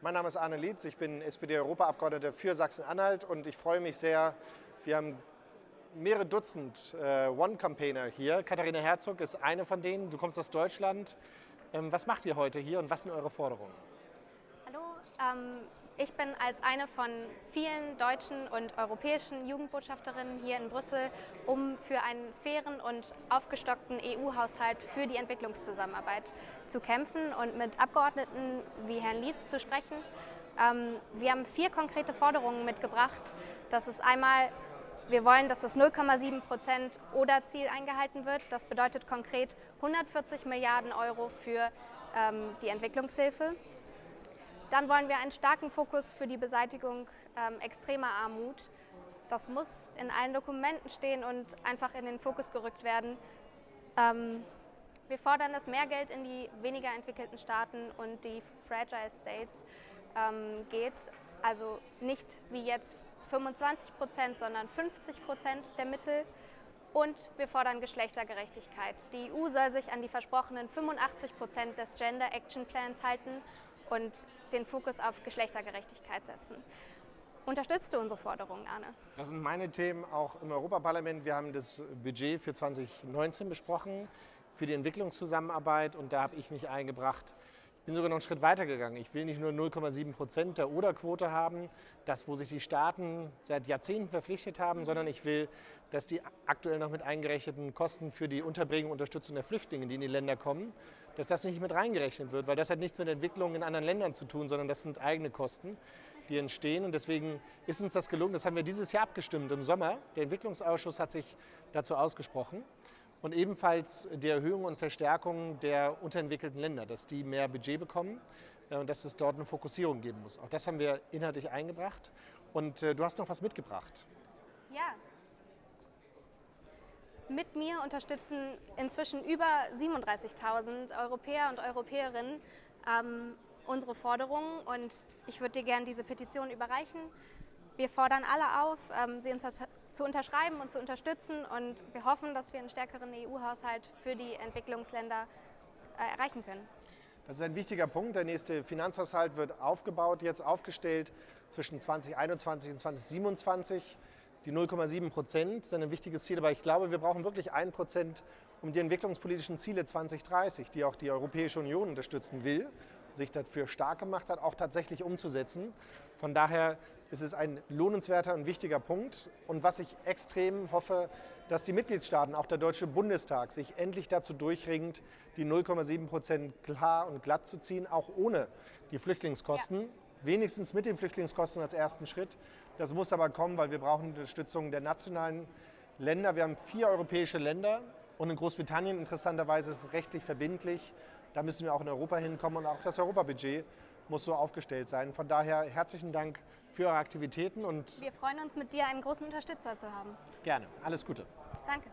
Mein Name ist Arne Lietz, ich bin SPD-Europaabgeordneter für Sachsen-Anhalt und ich freue mich sehr, wir haben mehrere Dutzend äh, One-Campaigner hier. Katharina Herzog ist eine von denen, du kommst aus Deutschland. Ähm, was macht ihr heute hier und was sind eure Forderungen? Hallo, ähm, ich bin als eine von vielen deutschen und europäischen Jugendbotschafterinnen hier in Brüssel, um für einen fairen und aufgestockten EU-Haushalt für die Entwicklungszusammenarbeit zu kämpfen und mit Abgeordneten wie Herrn Lietz zu sprechen. Ähm, wir haben vier konkrete Forderungen mitgebracht. Das ist einmal wir wollen, dass das 0,7 Prozent Oder-Ziel eingehalten wird. Das bedeutet konkret 140 Milliarden Euro für ähm, die Entwicklungshilfe. Dann wollen wir einen starken Fokus für die Beseitigung ähm, extremer Armut. Das muss in allen Dokumenten stehen und einfach in den Fokus gerückt werden. Ähm, wir fordern, dass mehr Geld in die weniger entwickelten Staaten und die Fragile States ähm, geht. Also nicht wie jetzt 25 Prozent, sondern 50 Prozent der Mittel. Und wir fordern Geschlechtergerechtigkeit. Die EU soll sich an die versprochenen 85 Prozent des Gender Action Plans halten und den Fokus auf Geschlechtergerechtigkeit setzen. Unterstützt du unsere Forderungen, Arne? Das sind meine Themen auch im Europaparlament. Wir haben das Budget für 2019 besprochen für die Entwicklungszusammenarbeit und da habe ich mich eingebracht. Ich bin sogar noch einen Schritt weiter gegangen. Ich will nicht nur 0,7 Prozent der Oder-Quote haben, das, wo sich die Staaten seit Jahrzehnten verpflichtet haben, sondern ich will, dass die aktuell noch mit eingerechneten Kosten für die Unterbringung und Unterstützung der Flüchtlinge, die in die Länder kommen, dass das nicht mit reingerechnet wird, weil das hat nichts mit Entwicklung in anderen Ländern zu tun, sondern das sind eigene Kosten, die entstehen. Und deswegen ist uns das gelungen. Das haben wir dieses Jahr abgestimmt im Sommer. Der Entwicklungsausschuss hat sich dazu ausgesprochen. Und ebenfalls die Erhöhung und Verstärkung der unterentwickelten Länder, dass die mehr Budget bekommen äh, und dass es dort eine Fokussierung geben muss. Auch das haben wir inhaltlich eingebracht. Und äh, du hast noch was mitgebracht. Ja, mit mir unterstützen inzwischen über 37.000 Europäer und Europäerinnen ähm, unsere Forderungen und ich würde dir gerne diese Petition überreichen. Wir fordern alle auf, ähm, sie unter zu unterschreiben und zu unterstützen und wir hoffen, dass wir einen stärkeren EU-Haushalt für die Entwicklungsländer äh, erreichen können. Das ist ein wichtiger Punkt. Der nächste Finanzhaushalt wird aufgebaut, jetzt aufgestellt zwischen 2021 und 2027. Die 0,7 Prozent sind ein wichtiges Ziel, aber ich glaube, wir brauchen wirklich ein Prozent, um die entwicklungspolitischen Ziele 2030, die auch die Europäische Union unterstützen will, sich dafür stark gemacht hat, auch tatsächlich umzusetzen. Von daher ist es ein lohnenswerter und wichtiger Punkt. Und was ich extrem hoffe, dass die Mitgliedstaaten, auch der Deutsche Bundestag, sich endlich dazu durchringt, die 0,7 Prozent klar und glatt zu ziehen, auch ohne die Flüchtlingskosten. Ja wenigstens mit den Flüchtlingskosten als ersten Schritt. Das muss aber kommen, weil wir brauchen Unterstützung der nationalen Länder. Wir haben vier europäische Länder und in Großbritannien interessanterweise ist es rechtlich verbindlich. Da müssen wir auch in Europa hinkommen und auch das Europabudget muss so aufgestellt sein. Von daher herzlichen Dank für eure Aktivitäten und wir freuen uns mit dir einen großen Unterstützer zu haben. Gerne. Alles Gute. Danke.